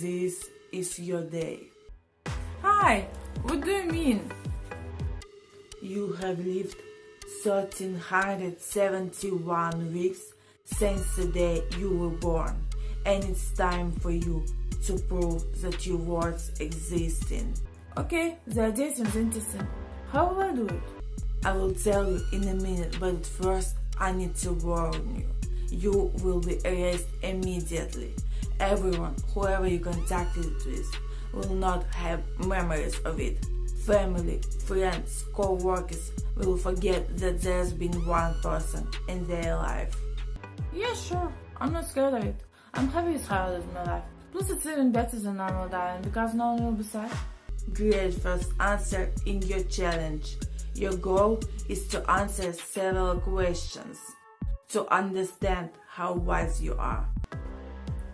this is your day. Hi, what do you mean? You have lived 1371 weeks since the day you were born, and it's time for you to prove that your words existing. Okay, the idea seems interesting. How will I do it? I will tell you in a minute, but first I need to warn you. You will be erased immediately. Everyone, whoever you contacted with, will not have memories of it. Family, friends, co-workers will forget that there's been one person in their life. Yeah, sure. I'm not scared of it. I'm happy with how I live my life. Plus, it's even better than normal dying because no one will be sad. Great first answer in your challenge. Your goal is to answer several questions to understand how wise you are.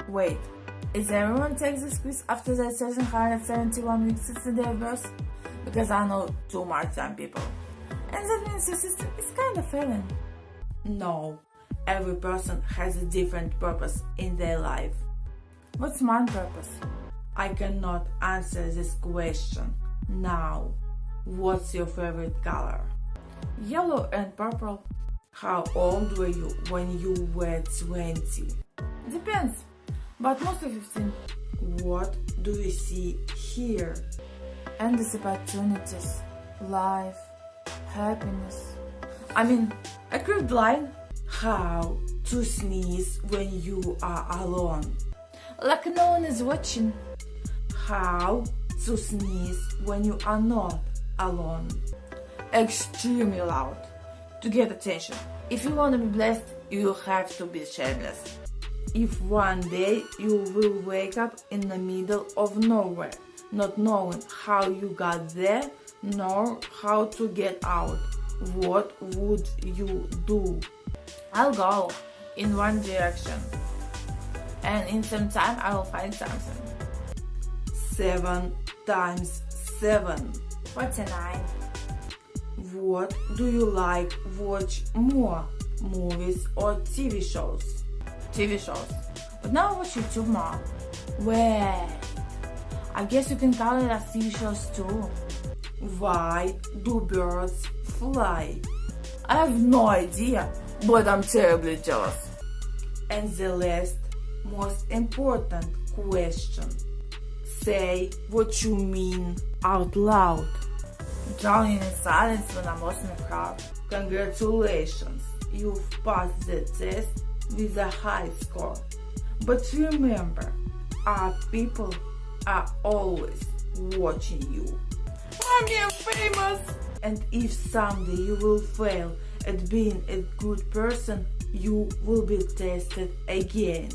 Wait, is everyone takes this quiz after their 771 weeks since the day of birth? Because I know too much young people. And that means your system is kind of failing. No, every person has a different purpose in their life. What's my purpose? I cannot answer this question now. What's your favorite color? Yellow and purple. How old were you when you were 20? Depends, but mostly 15. What do we see here? Endless opportunities, life, happiness. I mean, a crude line. How to sneeze when you are alone? Like no one is watching. How to sneeze when you are not alone? Extremely loud. To get attention. If you want to be blessed, you have to be shameless. If one day you will wake up in the middle of nowhere, not knowing how you got there, nor how to get out, what would you do? I'll go in one direction. And in some time I will find something. Seven times seven. 49. What do you like watch more? Movies or TV shows? TV shows. But now I watch YouTube more. Where? I guess you can call it as TV shows too. Why do birds fly? I have no idea, but I'm terribly jealous. And the last, most important question. Say what you mean out loud. Drowning in silence when I'm lost in a crowd. Congratulations, you've passed the test with a high score. But remember, our people are always watching you. I'm getting famous! And if someday you will fail at being a good person, you will be tested again.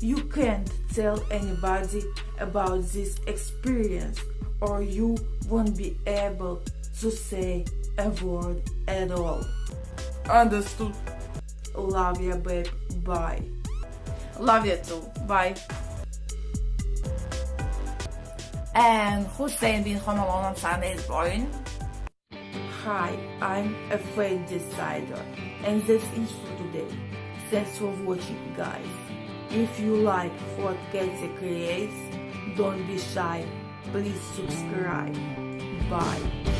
You can't tell anybody about this experience or you won't be able to say a word at all. Understood. Love ya babe, bye. Love you too, bye. And Hussein being home alone on Sunday is boring? Hi, I'm a fate decider and that's it for today. Thanks for watching guys. If you like what Katie creates, don't be shy. Please subscribe. Bye.